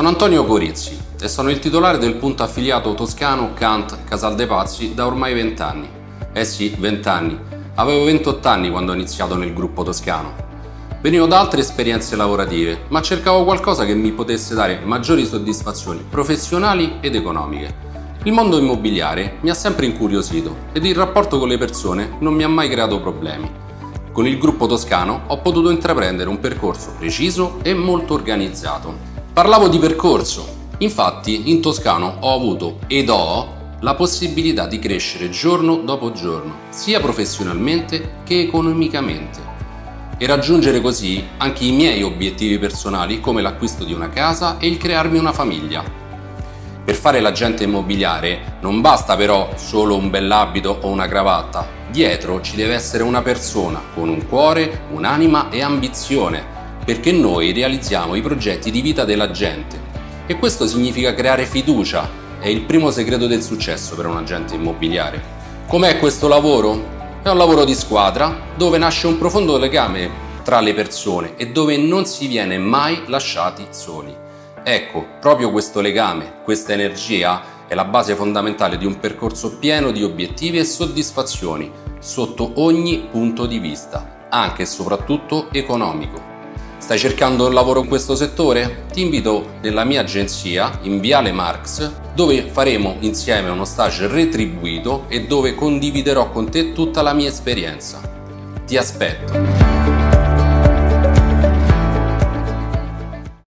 Sono Antonio Corizzi e sono il titolare del punto affiliato toscano Kant Casal dei Pazzi da ormai 20 anni. Eh sì, 20 anni. Avevo 28 anni quando ho iniziato nel gruppo toscano. Venivo da altre esperienze lavorative, ma cercavo qualcosa che mi potesse dare maggiori soddisfazioni professionali ed economiche. Il mondo immobiliare mi ha sempre incuriosito ed il rapporto con le persone non mi ha mai creato problemi. Con il gruppo toscano ho potuto intraprendere un percorso preciso e molto organizzato Parlavo di percorso, infatti in Toscano ho avuto ed ho la possibilità di crescere giorno dopo giorno, sia professionalmente che economicamente. E raggiungere così anche i miei obiettivi personali come l'acquisto di una casa e il crearmi una famiglia. Per fare l'agente immobiliare non basta però solo un bell'abito o una cravatta, dietro ci deve essere una persona con un cuore, un'anima e ambizione perché noi realizziamo i progetti di vita della gente e questo significa creare fiducia, è il primo segreto del successo per un agente immobiliare. Com'è questo lavoro? È un lavoro di squadra dove nasce un profondo legame tra le persone e dove non si viene mai lasciati soli. Ecco, proprio questo legame, questa energia è la base fondamentale di un percorso pieno di obiettivi e soddisfazioni sotto ogni punto di vista, anche e soprattutto economico. Stai cercando un lavoro in questo settore? Ti invito nella mia agenzia in Viale Marx dove faremo insieme uno stage retribuito e dove condividerò con te tutta la mia esperienza. Ti aspetto!